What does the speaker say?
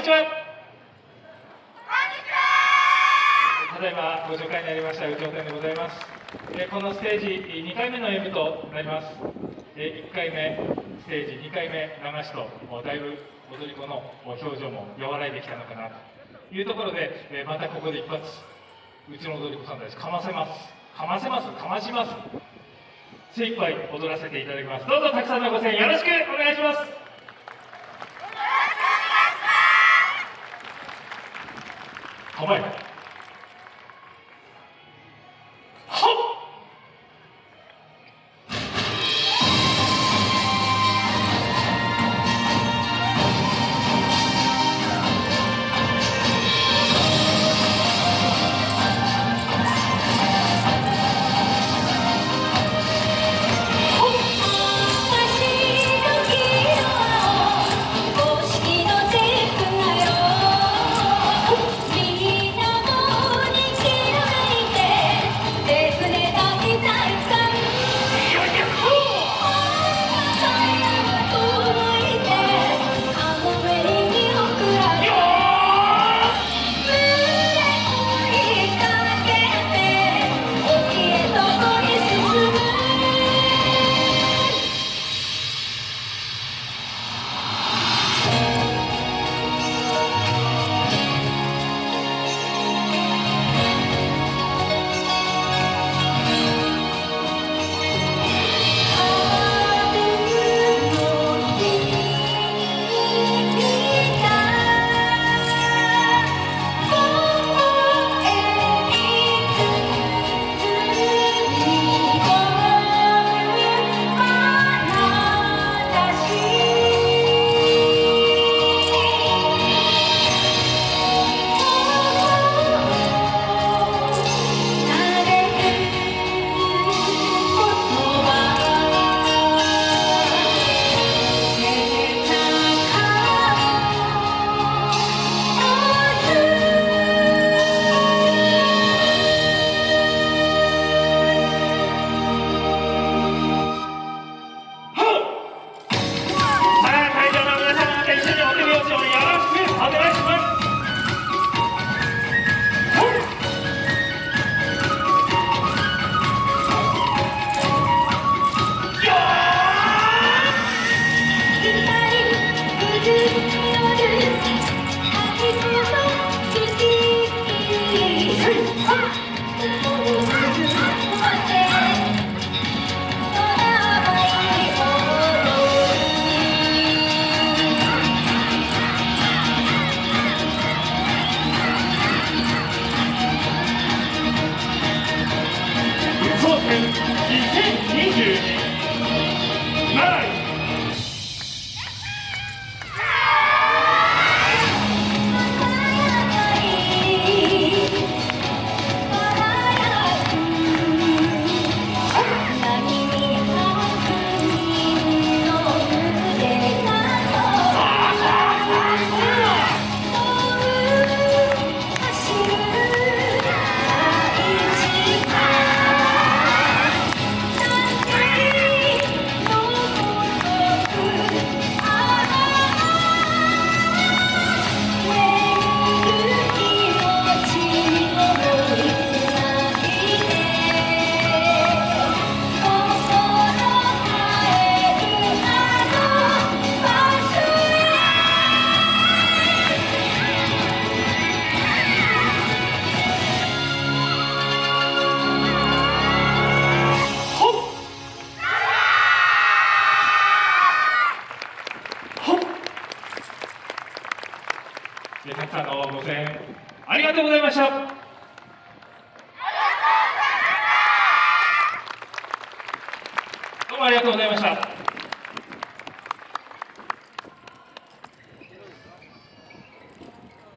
にちは。ただいまご紹介になりました宇頂天でございます。えこのステージ2回目の演舞となります。え1回目ステージ2回目流しとだいぶ踊り子の表情も和らいできたのかなと。いうところでえまたここで一発うちの踊り子さんたちかませます。かませますかまします。精一杯踊らせていただきます。どうぞたくさんのご声援よろしくお願いします。好嘞。Зелень. でたくさんのご声援ありがとうございました。どうもありがとうございました。